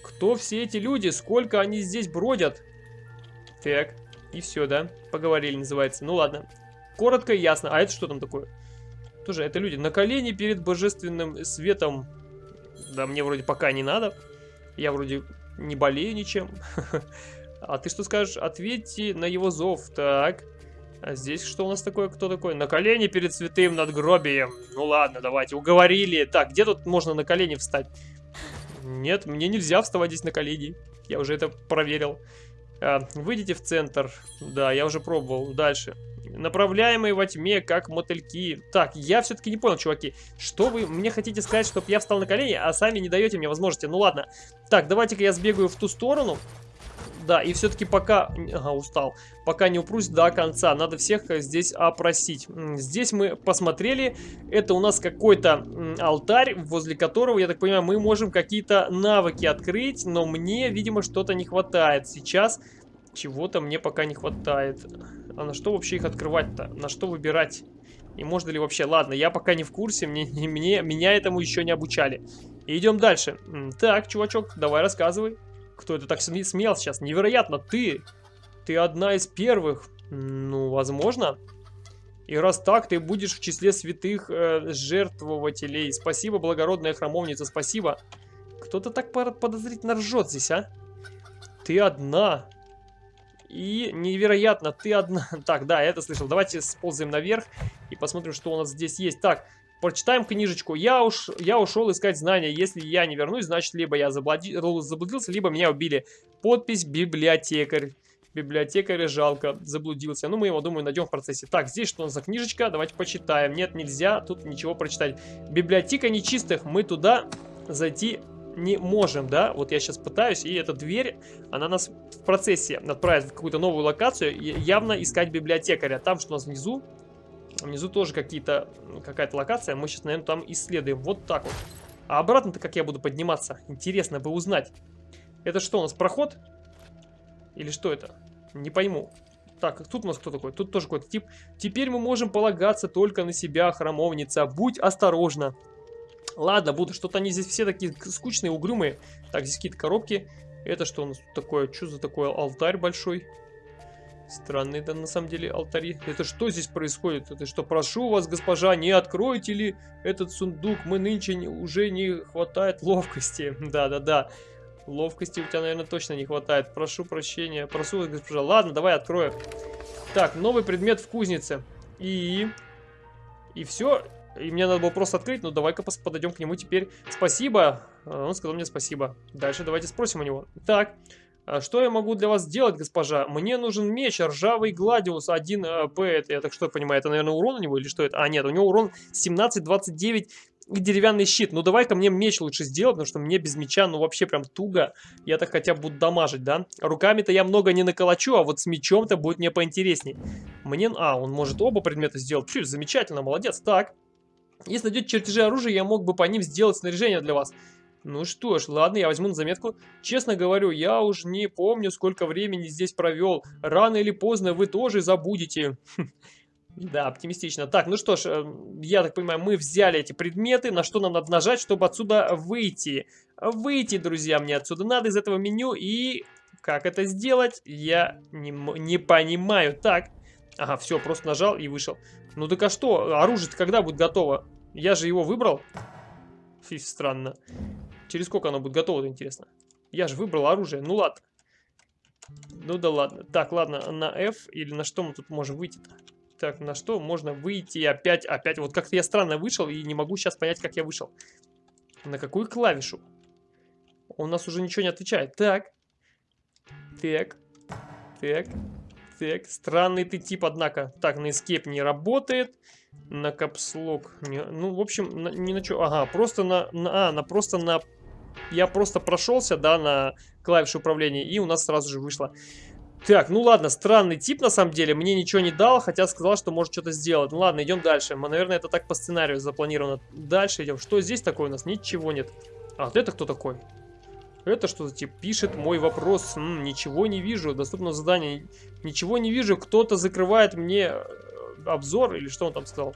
Кто все эти люди? Сколько они здесь бродят? Так, и все, да? Поговорили, называется. Ну ладно. Коротко и ясно. А это что там такое? Тоже это люди. На колени перед божественным светом. Да, мне вроде пока не надо. Я вроде не болею ничем. А ты что скажешь? Ответьте на его зов. Так. А здесь что у нас такое? Кто такой? На колени перед святым надгробием. Ну ладно, давайте, уговорили. Так, где тут можно на колени встать? Нет, мне нельзя вставать здесь на колени. Я уже это проверил. А, выйдите в центр. Да, я уже пробовал. Дальше. Направляемые во тьме, как мотыльки. Так, я все-таки не понял, чуваки. Что вы мне хотите сказать, чтобы я встал на колени, а сами не даете мне возможности? Ну ладно. Так, давайте-ка я сбегаю в ту сторону. Да, и все-таки пока... Ага, устал. Пока не упрусь до конца. Надо всех э, здесь опросить. Здесь мы посмотрели. Это у нас какой-то алтарь, возле которого, я так понимаю, мы можем какие-то навыки открыть. Но мне, видимо, что-то не хватает. Сейчас чего-то мне пока не хватает. А на что вообще их открывать-то? На что выбирать? И можно ли вообще? Ладно, я пока не в курсе, мне, мне, меня этому еще не обучали. идем дальше. Так, чувачок, давай рассказывай. Кто это так смеял сейчас? Невероятно, ты! Ты одна из первых. Ну, возможно. И раз так, ты будешь в числе святых э, жертвователей. Спасибо, благородная храмовница, спасибо. Кто-то так подозрительно ржет здесь, а? Ты одна. И невероятно, ты одна... Так, да, я это слышал. Давайте сползаем наверх и посмотрим, что у нас здесь есть. Так, Прочитаем книжечку. Я, уж, я ушел искать знания. Если я не вернусь, значит, либо я заблуди, заблудился, либо меня убили. Подпись библиотекарь. Библиотекаря жалко, заблудился. Ну, мы его, думаю, найдем в процессе. Так, здесь что у нас за книжечка? Давайте почитаем. Нет, нельзя тут ничего прочитать. Библиотека нечистых. Мы туда зайти не можем, да? Вот я сейчас пытаюсь, и эта дверь, она нас в процессе отправит в какую-то новую локацию. Явно искать библиотекаря. Там, что у нас внизу, Внизу тоже какая-то локация. Мы сейчас, наверное, там исследуем. Вот так вот. А обратно-то как я буду подниматься? Интересно бы узнать. Это что у нас, проход? Или что это? Не пойму. Так, тут у нас кто такой? Тут тоже какой-то тип. Теперь мы можем полагаться только на себя, храмовница. Будь осторожна. Ладно, буду. Что-то они здесь все такие скучные, угрюмые. Так, здесь какие-то коробки. Это что у нас такое? Что за такой алтарь большой? Странные это на самом деле алтари. Это что здесь происходит? Это что, прошу вас, госпожа, не откройте ли этот сундук? Мы нынче не, уже не хватает ловкости. Да-да-да. Ловкости у тебя, наверное, точно не хватает. Прошу прощения. Прошу вас, госпожа. Ладно, давай открою. Так, новый предмет в кузнице. И... И все. И мне надо было просто открыть. Ну, давай-ка подойдем к нему теперь. Спасибо. Он сказал мне спасибо. Дальше давайте спросим у него. Так. А что я могу для вас сделать, госпожа? Мне нужен меч, ржавый гладиус 1П. Э, это, я так что понимаю, это, наверное, урон у него или что это? А, нет, у него урон 17-29 и деревянный щит. Ну, давай-ка мне меч лучше сделать, потому что мне без меча, ну, вообще прям туго. Я так хотя бы буду дамажить, да? Руками-то я много не наколочу, а вот с мечом-то будет мне поинтересней. Мне... А, он может оба предмета сделать. Пфу, замечательно, молодец. Так. Если найдете чертежи оружия, я мог бы по ним сделать снаряжение для вас. Ну что ж, ладно, я возьму на заметку. Честно говорю, я уж не помню, сколько времени здесь провел. Рано или поздно вы тоже забудете. Да, оптимистично. Так, ну что ж, э, я так понимаю, мы взяли эти предметы. На что нам надо нажать, чтобы отсюда выйти? Выйти, друзья, мне отсюда надо из этого меню. И как это сделать, я не, не понимаю. Так, ага, все, просто нажал и вышел. Ну так а что, оружие-то когда будет готово? Я же его выбрал. Фи, странно. Через сколько оно будет готово, интересно? Я же выбрал оружие. Ну ладно. Ну да ладно. Так, ладно, на F или на что мы тут можем выйти-то? Так, на что можно выйти опять, опять. Вот как-то я странно вышел и не могу сейчас понять, как я вышел. На какую клавишу? У нас уже ничего не отвечает. Так. Так. Так. Так. Странный ты тип, однако. Так, на escape не работает. На капслог. Не, ну, в общем, на, не на что. Ага, просто на, на... А, на просто на я просто прошелся, да, на клавише управления, и у нас сразу же вышло. Так, ну ладно, странный тип на самом деле, мне ничего не дал, хотя сказал, что может что-то сделать. Ну ладно, идем дальше. Мы, наверное, это так по сценарию запланировано. Дальше идем. Что здесь такое у нас? Ничего нет. А, вот это кто такой? Это что за тип? Пишет мой вопрос. М -м, ничего не вижу. Доступно задание. Ничего не вижу. Кто-то закрывает мне э, обзор, или что он там сказал?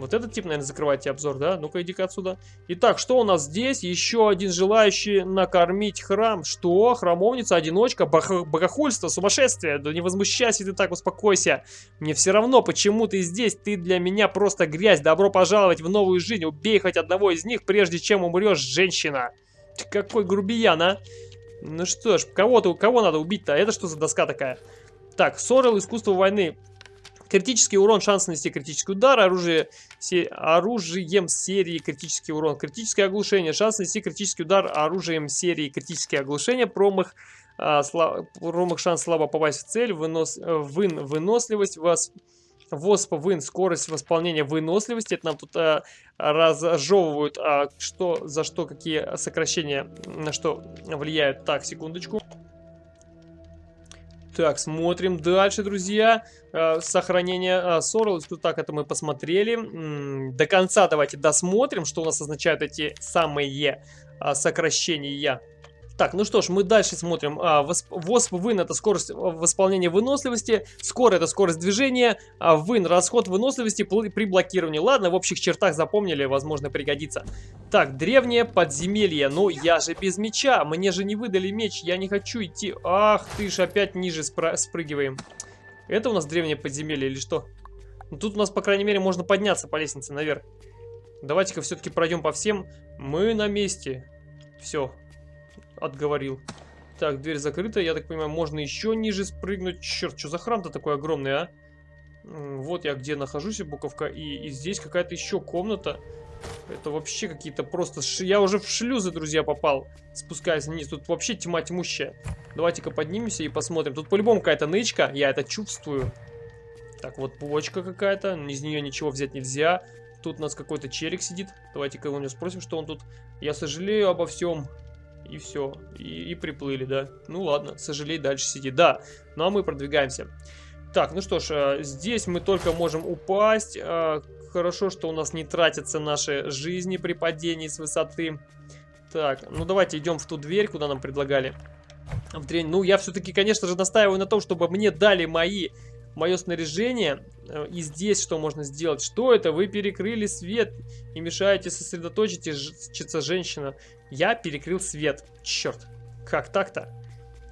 Вот этот тип, наверное, закрывайте обзор, да? Ну-ка, иди-ка отсюда. Итак, что у нас здесь? Еще один желающий накормить храм. Что? Храмовница, одиночка, богохульство, сумасшествие. Да не возмущайся ты так, успокойся. Мне все равно, почему ты здесь. Ты для меня просто грязь. Добро пожаловать в новую жизнь. Убей хоть одного из них, прежде чем умрешь, женщина. Какой грубиян, а? Ну что ж, кого-то, кого надо убить-то? Это что за доска такая? Так, Сорел, искусство войны. Критический урон, шанс нанести критический удар, оружие, се, оружием серии критический урон, критическое оглушение, шанс нанести критический удар оружием серии критическое оглушение, промах, а, сла... промах шанс слабо попасть в цель, вынос... Вын... выносливость, вас... ВОСП, вын, скорость восполнения выносливости. Это нам тут а, разжевывают, а, что, за что, какие сокращения, на что влияют. Так, секундочку. Так, смотрим дальше, друзья. Э, сохранение э, Sorrel. Так, это мы посмотрели. До конца давайте досмотрим, что у нас означают эти самые э, сокращения. Так, ну что ж, мы дальше смотрим. А, восп вын это скорость восполнения выносливости, скоро это скорость движения, а вын расход выносливости при блокировании. Ладно, в общих чертах запомнили, возможно пригодится. Так, древнее подземелье. Ну, я же без меча, мне же не выдали меч, я не хочу идти. Ах ты ж, опять ниже спр спрыгиваем. Это у нас древнее подземелье или что? Ну, тут у нас, по крайней мере, можно подняться по лестнице наверх. Давайте-ка все-таки пройдем по всем. Мы на месте. Все, отговорил. Так, дверь закрыта. Я так понимаю, можно еще ниже спрыгнуть. Черт, что за храм-то такой огромный, а? Вот я где нахожусь, буковка. И, и здесь какая-то еще комната. Это вообще какие-то просто... Ш... Я уже в шлюзы, друзья, попал. Спускаясь вниз. Тут вообще тьма тьмущая. Давайте-ка поднимемся и посмотрим. Тут по-любому какая-то нычка. Я это чувствую. Так, вот почка какая-то. Из нее ничего взять нельзя. Тут у нас какой-то челик сидит. Давайте-ка у него спросим, что он тут. Я сожалею обо всем и все. И, и приплыли, да. Ну ладно, сожалей, дальше сиди. Да, ну а мы продвигаемся. Так, ну что ж, э, здесь мы только можем упасть. Э, хорошо, что у нас не тратятся наши жизни при падении с высоты. Так, ну давайте идем в ту дверь, куда нам предлагали. В дрень. Ну, я все-таки, конечно же, настаиваю на том, чтобы мне дали мои мое снаряжение. Э, и здесь что можно сделать? Что это? Вы перекрыли свет и мешаете сосредоточиться женщина. Я перекрыл свет. Черт. Как так-то?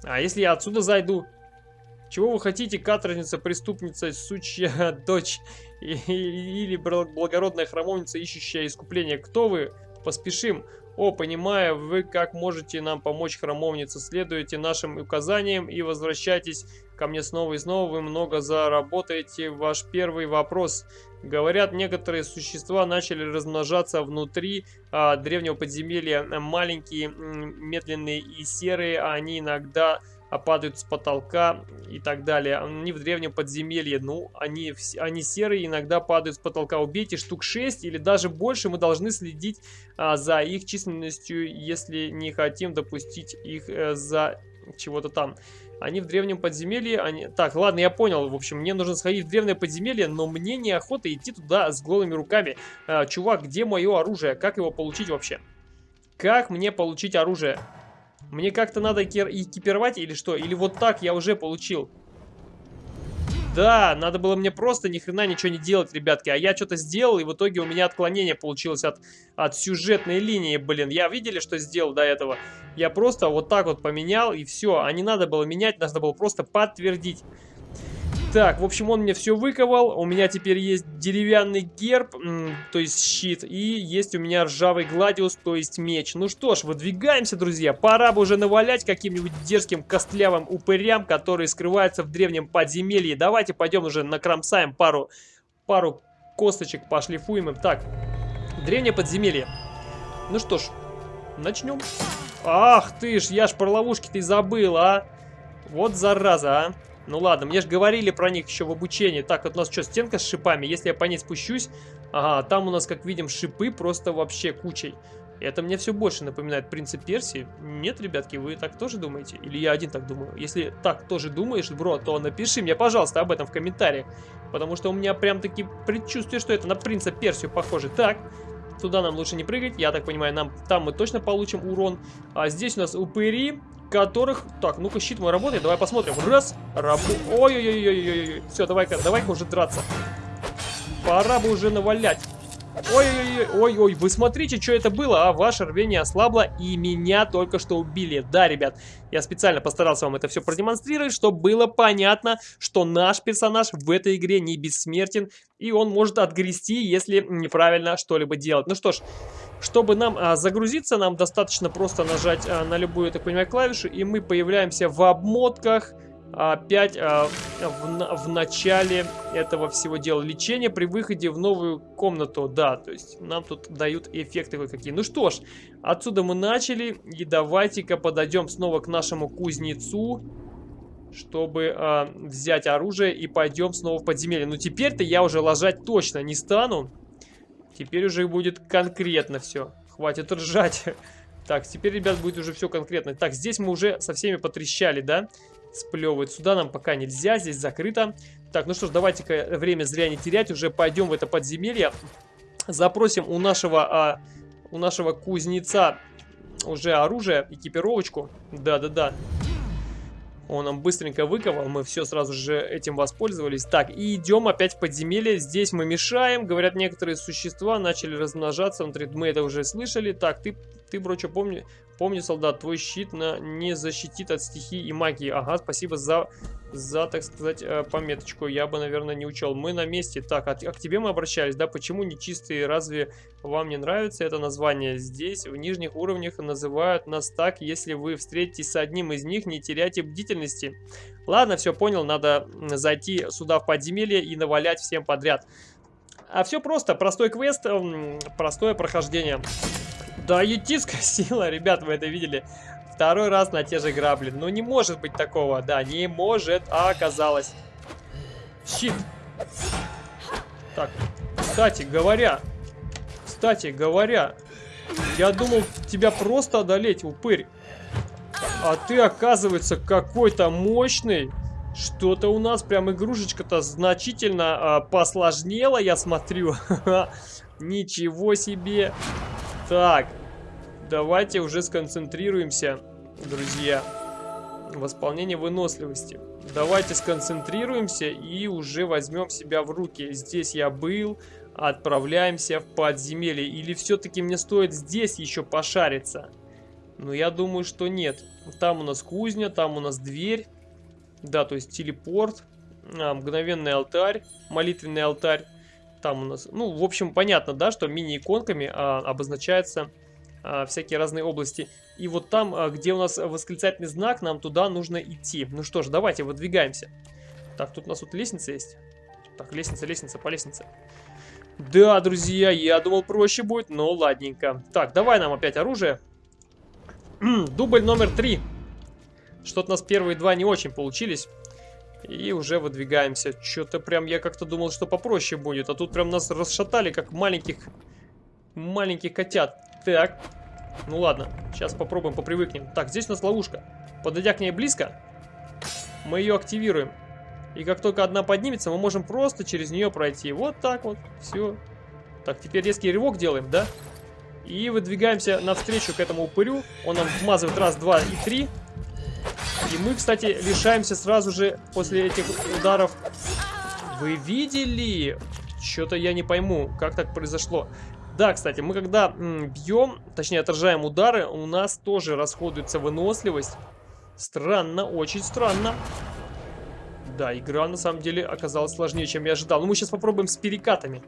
А если я отсюда зайду? Чего вы хотите, каторжница, преступница, сучья дочь или благородная храмовница, ищущая искупление? Кто вы? Поспешим. О, понимаю, вы как можете нам помочь, храмовница. Следуйте нашим указаниям и возвращайтесь ко мне снова и снова. Вы много заработаете. Ваш первый вопрос. Говорят, некоторые существа начали размножаться внутри а, древнего подземелья. Маленькие, медленные и серые. Они иногда падают с потолка и так далее. Они в древнем подземелье, ну, они, они серые, иногда падают с потолка. Убейте штук 6 или даже больше, мы должны следить а, за их численностью, если не хотим допустить их а, за чего-то там. Они в древнем подземелье, они... Так, ладно, я понял, в общем, мне нужно сходить в древнее подземелье, но мне неохота идти туда с голыми руками. А, чувак, где мое оружие? Как его получить вообще? Как мне получить оружие? Мне как-то надо экипировать или что? Или вот так я уже получил? Да, надо было мне просто ни хрена ничего не делать, ребятки. А я что-то сделал, и в итоге у меня отклонение получилось от, от сюжетной линии, блин. Я видели, что сделал до этого? Я просто вот так вот поменял, и все. А не надо было менять, надо было просто подтвердить. Так, в общем, он мне все выковал. У меня теперь есть деревянный герб, то есть щит. И есть у меня ржавый гладиус, то есть меч. Ну что ж, выдвигаемся, друзья. Пора бы уже навалять каким-нибудь дерзким костлявым упырям, которые скрываются в древнем подземелье. Давайте пойдем уже накромсаем пару, пару косточек, пошлифуем им. Так, древнее подземелье. Ну что ж, начнем. Ах ты ж, я ж про ловушки-то и забыл, а. Вот зараза, а. Ну ладно, мне же говорили про них еще в обучении. Так, вот у нас что, стенка с шипами? Если я по ней спущусь... Ага, там у нас, как видим, шипы просто вообще кучей. Это мне все больше напоминает принцип Персии. Нет, ребятки, вы так тоже думаете? Или я один так думаю? Если так тоже думаешь, бро, то напиши мне, пожалуйста, об этом в комментариях. Потому что у меня прям таки предчувствие, что это на принца Персию похоже. Так, туда нам лучше не прыгать. Я так понимаю, нам там мы точно получим урон. А здесь у нас упыри которых... Так, ну-ка, щит мой работает, давай посмотрим. Раз, рабу... Ой-ой-ой-ой-ой-ой. Все, давай-ка, давай-ка уже драться. Пора бы уже навалять. Ой-ой-ой, вы смотрите, что это было, а? Ваше рвение ослабло, и меня только что убили. Да, ребят, я специально постарался вам это все продемонстрировать, чтобы было понятно, что наш персонаж в этой игре не бессмертен, и он может отгрести, если неправильно что-либо делать. Ну что ж, чтобы нам а, загрузиться, нам достаточно просто нажать а, на любую, я так понимаю, клавишу, и мы появляемся в обмотках опять а, в, в начале этого всего дела. Лечение при выходе в новую комнату. Да, то есть нам тут дают эффекты кое-какие. Ну что ж, отсюда мы начали. И давайте-ка подойдем снова к нашему кузнецу чтобы э, взять оружие и пойдем снова в подземелье. Но теперь-то я уже ложать точно не стану. Теперь уже будет конкретно все. Хватит ржать. Так, теперь, ребят, будет уже все конкретно. Так, здесь мы уже со всеми потрещали, да? Сплевывает. Сюда нам пока нельзя, здесь закрыто. Так, ну что ж, давайте-ка время зря не терять. Уже пойдем в это подземелье. Запросим у нашего, а, у нашего кузнеца уже оружие, экипировочку. Да-да-да. Он нам быстренько выковал, мы все сразу же этим воспользовались. Так, и идем опять в подземелье. Здесь мы мешаем. Говорят, некоторые существа начали размножаться внутри. Мы это уже слышали. Так, ты, ты бро, что помни, помни, солдат, твой щит на, не защитит от стихии и магии. Ага, спасибо за за, так сказать, э, пометочку. Я бы, наверное, не учел. Мы на месте. Так, а, а к тебе мы обращались, да? Почему нечистые? Разве вам не нравится это название? Здесь, в нижних уровнях, называют нас так. Если вы встретитесь с одним из них, не теряйте бдительности. Ладно, все понял. Надо зайти сюда в подземелье и навалять всем подряд. А все просто. Простой квест, простое прохождение. Да, етицкая сила, ребят, вы это видели. Второй раз на те же грабли. Ну, не может быть такого. Да, не может, а оказалось. Щит. Так, кстати говоря, кстати говоря, я думал тебя просто одолеть, упырь. А ты, оказывается, какой-то мощный. Что-то у нас прям игрушечка-то значительно а, посложнела, я смотрю. Ничего себе. Так, давайте уже сконцентрируемся друзья. Восполнение выносливости. Давайте сконцентрируемся и уже возьмем себя в руки. Здесь я был, отправляемся в подземелье. Или все-таки мне стоит здесь еще пошариться? Ну, я думаю, что нет. Там у нас кузня, там у нас дверь. Да, то есть телепорт, а, мгновенный алтарь, молитвенный алтарь. Там у нас, ну, в общем, понятно, да, что мини-иконками а, обозначается а, всякие разные области. И вот там, а, где у нас восклицательный знак, нам туда нужно идти. Ну что ж, давайте выдвигаемся. Так, тут у нас тут лестница есть. Так, лестница, лестница, по лестнице. Да, друзья, я думал проще будет, но ладненько. Так, давай нам опять оружие. Дубль номер три. Что-то у нас первые два не очень получились. И уже выдвигаемся. Что-то прям я как-то думал, что попроще будет. А тут прям нас расшатали, как маленьких... Маленьких котят. Так. Ну ладно, сейчас попробуем, попривыкнем. Так, здесь у нас ловушка. Подойдя к ней близко, мы ее активируем. И как только одна поднимется, мы можем просто через нее пройти. Вот так вот, все. Так, теперь резкий рывок делаем, да? И выдвигаемся навстречу к этому упырю. Он нам вмазывает раз, два и три. И мы, кстати, лишаемся сразу же после этих ударов. Вы видели? Что-то я не пойму, как так произошло. Да, кстати, мы когда бьем, точнее отражаем удары, у нас тоже расходуется выносливость. Странно, очень странно. Да, игра на самом деле оказалась сложнее, чем я ожидал. Но мы сейчас попробуем с перекатами.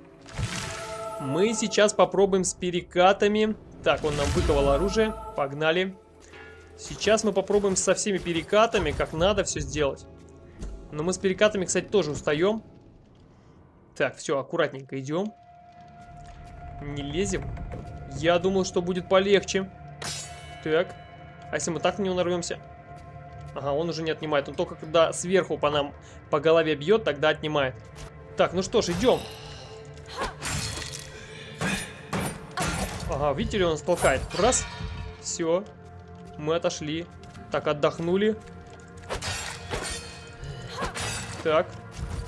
Мы сейчас попробуем с перекатами. Так, он нам выковал оружие. Погнали. Сейчас мы попробуем со всеми перекатами, как надо все сделать. Но мы с перекатами, кстати, тоже устаем. Так, все, аккуратненько идем. Не лезем. Я думал, что будет полегче. Так. А если мы так на него нарвемся? Ага, он уже не отнимает. Он только когда сверху по нам по голове бьет, тогда отнимает. Так, ну что ж, идем. Ага, видите ли, он нас. Раз. Все. Мы отошли. Так, отдохнули. Так.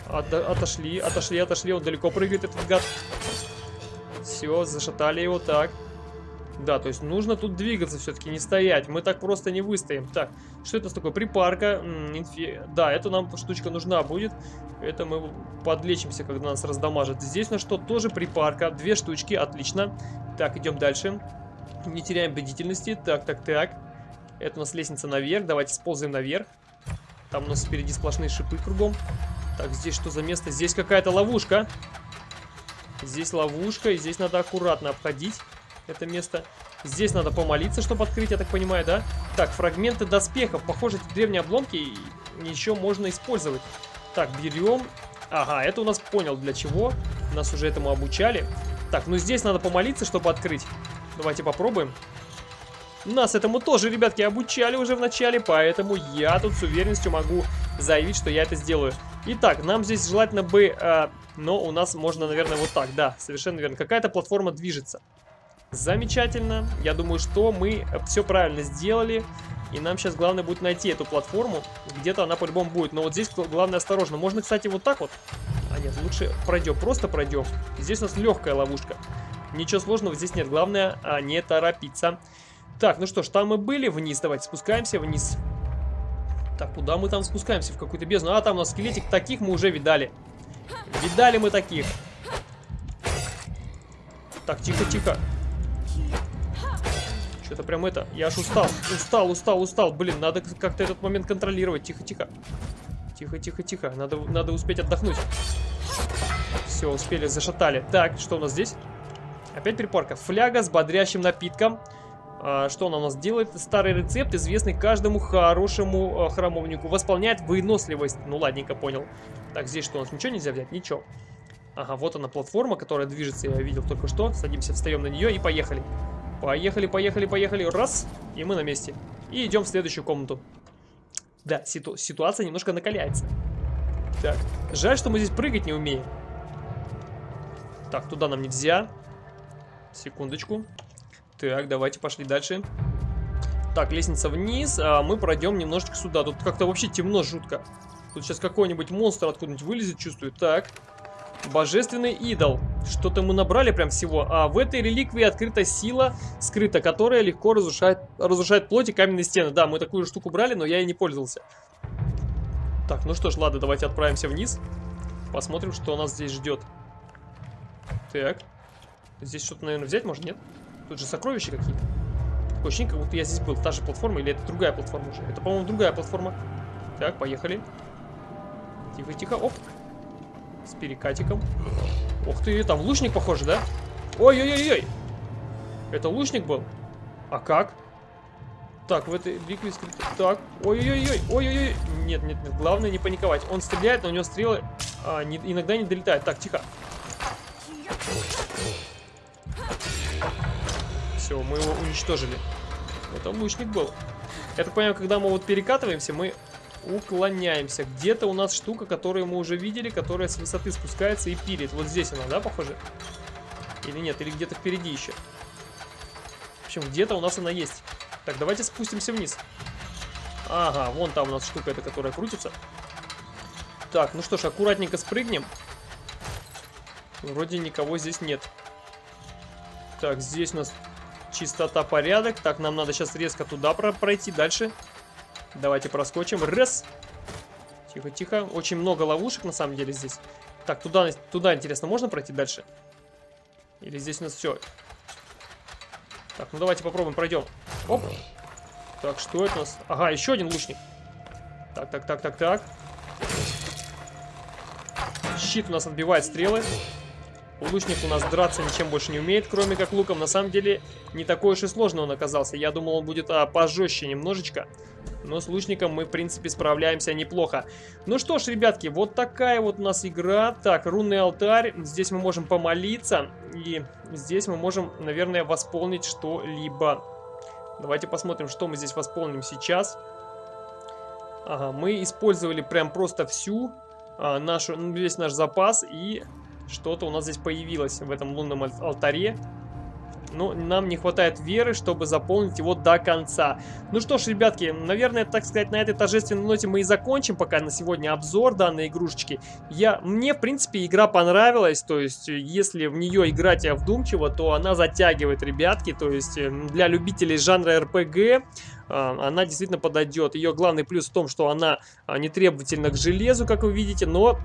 От отошли, отошли, отошли. Он далеко прыгает, этот гад. Все, зашатали его так. Да, то есть нужно тут двигаться все-таки, не стоять. Мы так просто не выстоим. Так, что это такое? Припарка. Инфи... Да, это нам штучка нужна будет. Это мы подлечимся, когда нас раздамажат. Здесь у нас что? Тоже припарка. Две штучки, отлично. Так, идем дальше. Не теряем бдительности. Так, так, так. Это у нас лестница наверх. Давайте сползаем наверх. Там у нас впереди сплошные шипы кругом. Так, здесь что за место? Здесь какая-то ловушка. Здесь ловушка, и здесь надо аккуратно обходить это место. Здесь надо помолиться, чтобы открыть, я так понимаю, да? Так, фрагменты доспехов. Похоже, эти древние обломки еще можно использовать. Так, берем. Ага, это у нас понял для чего. Нас уже этому обучали. Так, ну здесь надо помолиться, чтобы открыть. Давайте попробуем. Нас этому тоже, ребятки, обучали уже в начале, поэтому я тут с уверенностью могу заявить, что я это сделаю. Итак, нам здесь желательно бы... Э, но у нас можно, наверное, вот так, да, совершенно верно. Какая-то платформа движется. Замечательно. Я думаю, что мы все правильно сделали. И нам сейчас главное будет найти эту платформу. Где-то она по-любому будет. Но вот здесь главное осторожно. Можно, кстати, вот так вот. А нет, лучше пройдем. Просто пройдем. Здесь у нас легкая ловушка. Ничего сложного здесь нет. Главное а, не торопиться. Так, ну что ж, там мы были. Вниз давайте спускаемся вниз. Так, куда мы там спускаемся? В какую-то бездну. А, там у нас скелетик. Таких мы уже видали. Видали мы таких. Так, тихо-тихо. Что-то прям это... Я аж устал. Устал, устал, устал. Блин, надо как-то этот момент контролировать. Тихо-тихо. Тихо-тихо-тихо. Надо, надо успеть отдохнуть. Все, успели, зашатали. Так, что у нас здесь? Опять припарка. Фляга с бодрящим напитком. А, что она у нас делает? Старый рецепт, известный каждому хорошему а, храмовнику. Восполняет выносливость. Ну, ладненько, понял. Так, здесь что у нас? Ничего нельзя взять? Ничего. Ага, вот она платформа, которая движется, я видел только что. Садимся, встаем на нее и поехали. Поехали, поехали, поехали. Раз, и мы на месте. И идем в следующую комнату. Да, ситу ситуация немножко накаляется. Так, жаль, что мы здесь прыгать не умеем. Так, туда нам нельзя. Секундочку. Так, давайте пошли дальше. Так, лестница вниз, а мы пройдем немножечко сюда. Тут как-то вообще темно жутко. Тут сейчас какой-нибудь монстр откуда-нибудь вылезет, чувствую. Так, божественный идол. Что-то мы набрали прям всего. А в этой реликвии открыта сила скрыта, которая легко разрушает, разрушает плоть и каменные стены. Да, мы такую штуку брали, но я и не пользовался. Так, ну что ж, ладно, давайте отправимся вниз. Посмотрим, что нас здесь ждет. Так. Здесь что-то, наверное, взять можно, нет? Тут же сокровища какие-то. Такое ощущение, как будто я здесь был. Та же платформа или это другая платформа уже? Это, по-моему, другая платформа. Так, поехали. Тихо-тихо. Оп. С перекатиком. Ух ты, там лучник, похоже, да? Ой-ой-ой-ой. Это лучник был? А как? Так, в этой битве скрыто. Так, ой-ой-ой, ой-ой-ой. Нет, нет, нет, главное не паниковать. Он стреляет, но у него стрелы а, не, иногда не долетают. Так, тихо. Все, мы его уничтожили. Это лучник был. Я так понимаю, когда мы вот перекатываемся, мы уклоняемся. Где-то у нас штука, которую мы уже видели, которая с высоты спускается и пилит. Вот здесь она, да, похоже? Или нет? Или где-то впереди еще? В общем, где-то у нас она есть. Так, давайте спустимся вниз. Ага, вон там у нас штука эта, которая крутится. Так, ну что ж, аккуратненько спрыгнем. Вроде никого здесь нет. Так, здесь у нас Чистота, порядок. Так, нам надо сейчас резко туда пройти. Дальше. Давайте проскочим. Раз. Тихо, тихо. Очень много ловушек на самом деле здесь. Так, туда, туда интересно, можно пройти дальше? Или здесь у нас все? Так, ну давайте попробуем, пройдем. Оп. Так, что это у нас? Ага, еще один лучник. Так, так, так, так, так. Щит у нас отбивает стрелы. Лучник у нас драться ничем больше не умеет, кроме как луком. На самом деле, не такой уж и сложный он оказался. Я думал, он будет а, пожестче немножечко. Но с лучником мы, в принципе, справляемся неплохо. Ну что ж, ребятки, вот такая вот у нас игра. Так, рунный алтарь. Здесь мы можем помолиться. И здесь мы можем, наверное, восполнить что-либо. Давайте посмотрим, что мы здесь восполним сейчас. Ага, мы использовали прям просто всю а, нашу, ну, весь наш запас. И что-то у нас здесь появилось в этом лунном алтаре. Но нам не хватает веры, чтобы заполнить его до конца. Ну что ж, ребятки, наверное, так сказать, на этой торжественной ноте мы и закончим пока на сегодня обзор данной игрушечки. Я, мне, в принципе, игра понравилась. То есть, если в нее играть вдумчиво, то она затягивает, ребятки. То есть, для любителей жанра RPG а, она действительно подойдет. Ее главный плюс в том, что она а, не требовательна к железу, как вы видите, но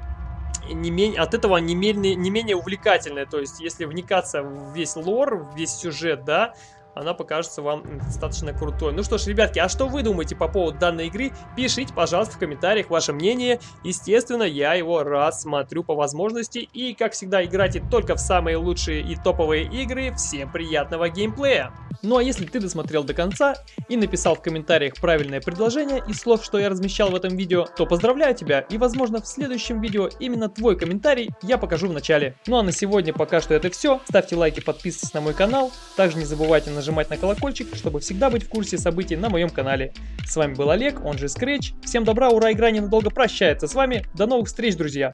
не менее, от этого не менее, не менее увлекательная. То есть, если вникаться в весь лор, в весь сюжет, да, она покажется вам достаточно крутой. Ну что ж, ребятки, а что вы думаете по поводу данной игры? Пишите, пожалуйста, в комментариях ваше мнение. Естественно, я его рассмотрю по возможности. И, как всегда, играйте только в самые лучшие и топовые игры. Всем приятного геймплея! Ну а если ты досмотрел до конца и написал в комментариях правильное предложение из слов, что я размещал в этом видео, то поздравляю тебя и возможно в следующем видео именно твой комментарий я покажу в начале. Ну а на сегодня пока что это все. Ставьте лайки, подписывайтесь на мой канал. Также не забывайте нажимать на колокольчик, чтобы всегда быть в курсе событий на моем канале. С вами был Олег, он же Scratch. Всем добра, ура, игра ненадолго прощается с вами. До новых встреч, друзья!